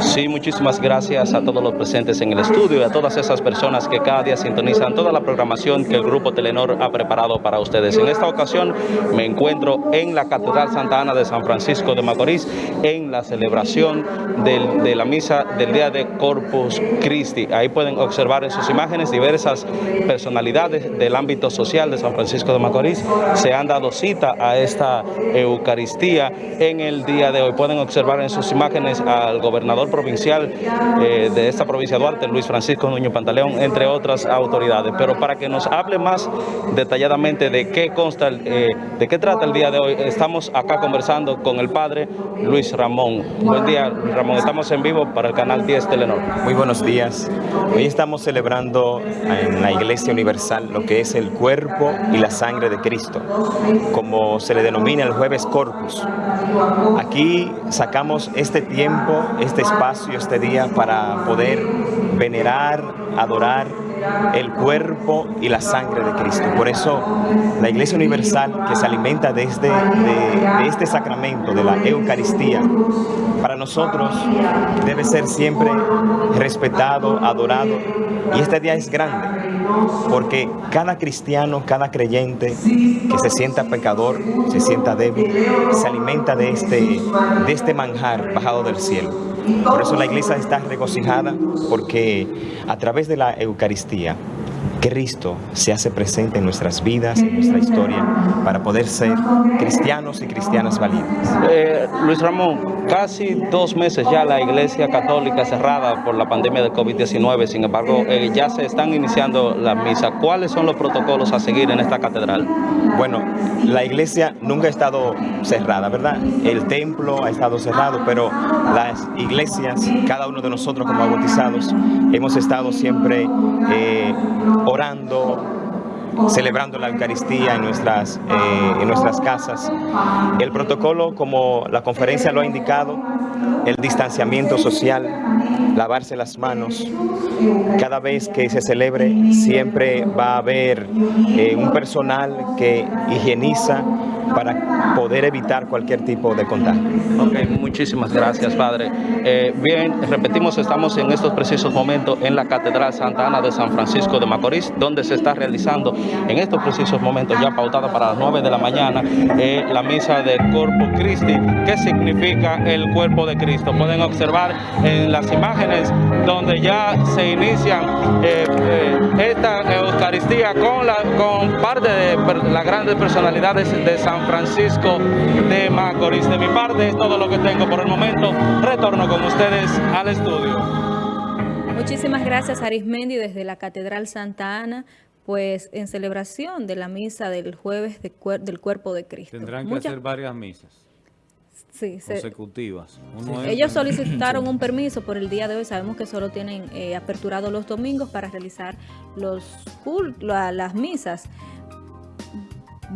Sí, muchísimas gracias a todos los presentes en el estudio y a todas esas personas que cada día sintonizan toda la programación que el Grupo Telenor ha preparado para ustedes. En esta ocasión me encuentro en la Catedral Santa Ana de San Francisco de Macorís en la celebración de la misa del día de Corpus Christi. Ahí pueden observar en sus imágenes diversas personalidades del ámbito social de San Francisco de Macorís. Se han dado cita a esta Eucaristía en el día de hoy. Pueden observar en sus imágenes al gobernador provincial eh, de esta provincia de Duarte, Luis Francisco Nuño Pantaleón, entre otras autoridades. Pero para que nos hable más detalladamente de qué consta, eh, de qué trata el día de hoy, estamos acá conversando con el padre Luis Ramón. Buen día, Ramón. Estamos en vivo para el canal 10 Telenor. Muy buenos días. Hoy estamos celebrando en la Iglesia Universal lo que es el cuerpo y la sangre de Cristo, como se le denomina el jueves Corpus. Aquí sacamos este tiempo, este espacio, este día para poder venerar, adorar el cuerpo y la sangre de Cristo. Por eso la Iglesia Universal que se alimenta de este, de, este sacramento, de la Eucaristía, para nosotros debe ser siempre respetado, adorado. Y este día es grande, porque cada cristiano, cada creyente que se sienta pecador, se sienta débil, se alimenta de este, de este manjar bajado del cielo. Por eso la iglesia está regocijada porque a través de la Eucaristía Yeah. Cristo se hace presente en nuestras vidas, en nuestra historia, para poder ser cristianos y cristianas valientes. Eh, Luis Ramón, casi dos meses ya la Iglesia Católica cerrada por la pandemia del COVID-19, sin embargo, eh, ya se están iniciando las misas. ¿Cuáles son los protocolos a seguir en esta catedral? Bueno, la Iglesia nunca ha estado cerrada, ¿verdad? El templo ha estado cerrado, pero las iglesias, cada uno de nosotros como bautizados, hemos estado siempre eh, orando, celebrando la Eucaristía en nuestras, eh, en nuestras casas. El protocolo, como la conferencia lo ha indicado, el distanciamiento social, lavarse las manos. Cada vez que se celebre siempre va a haber eh, un personal que higieniza para poder evitar cualquier tipo de contagio. Ok, muchísimas gracias, Padre. Eh, bien, repetimos, estamos en estos precisos momentos en la Catedral Santa Ana de San Francisco de Macorís, donde se está realizando en estos precisos momentos, ya pautada para las 9 de la mañana, eh, la misa de Corpus Christi, que significa el cuerpo de Cristo. Pueden observar en las imágenes donde ya se inician eh, esta Eucaristía con, la, con parte de las grandes personalidades de San Francisco de Macorís. De mi parte es todo lo que tengo por el momento. Retorno con ustedes al estudio. Muchísimas gracias Arismendi desde la Catedral Santa Ana pues en celebración de la misa del jueves del cuerpo de Cristo. Tendrán que hacer varias misas sí, consecutivas. Ellos solicitaron un permiso por el día de hoy. Sabemos que solo tienen eh, aperturado los domingos para realizar los las misas.